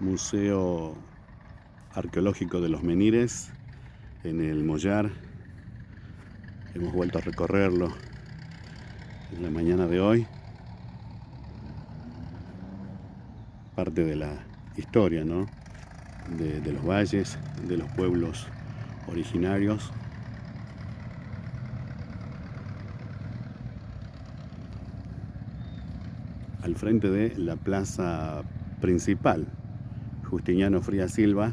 Museo Arqueológico de los Menires en el Mollar. Hemos vuelto a recorrerlo en la mañana de hoy. Parte de la historia, ¿no? De, de los valles, de los pueblos originarios. Al frente de la plaza principal, Justiniano Fría Silva,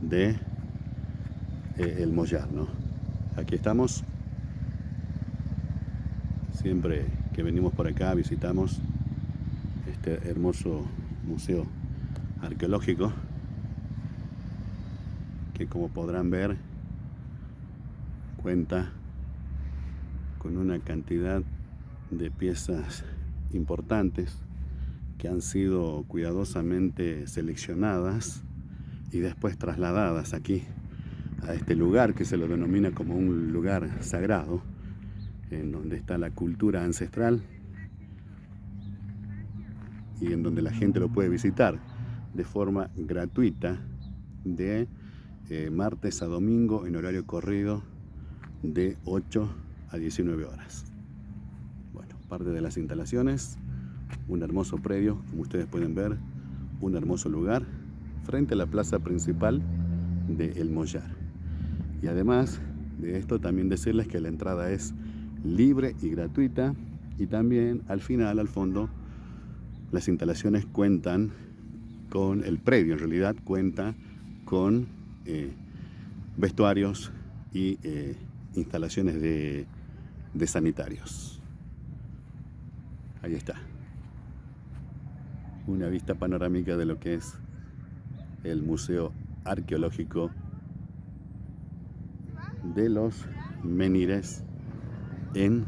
de eh, El Mollar, ¿no? Aquí estamos. Siempre que venimos por acá visitamos este hermoso museo arqueológico que como podrán ver cuenta con una cantidad de piezas importantes que han sido cuidadosamente seleccionadas y después trasladadas aquí a este lugar que se lo denomina como un lugar sagrado en donde está la cultura ancestral y en donde la gente lo puede visitar de forma gratuita de eh, martes a domingo en horario corrido de 8 a 19 horas. Bueno, parte de las instalaciones, un hermoso predio, como ustedes pueden ver, un hermoso lugar frente a la plaza principal de El Mollar. Y además de esto también decirles que la entrada es libre y gratuita y también al final, al fondo, las instalaciones cuentan con, el predio en realidad cuenta con eh, vestuarios y eh, instalaciones de, de sanitarios. Ahí está. Una vista panorámica de lo que es el Museo Arqueológico de los Menires en